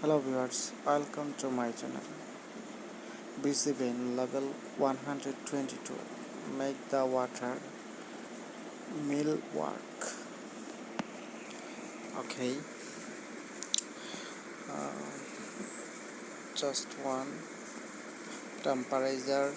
Hello viewers, welcome to my channel. Busy bin level 122 make the water mill work. Okay. Uh, just one temperature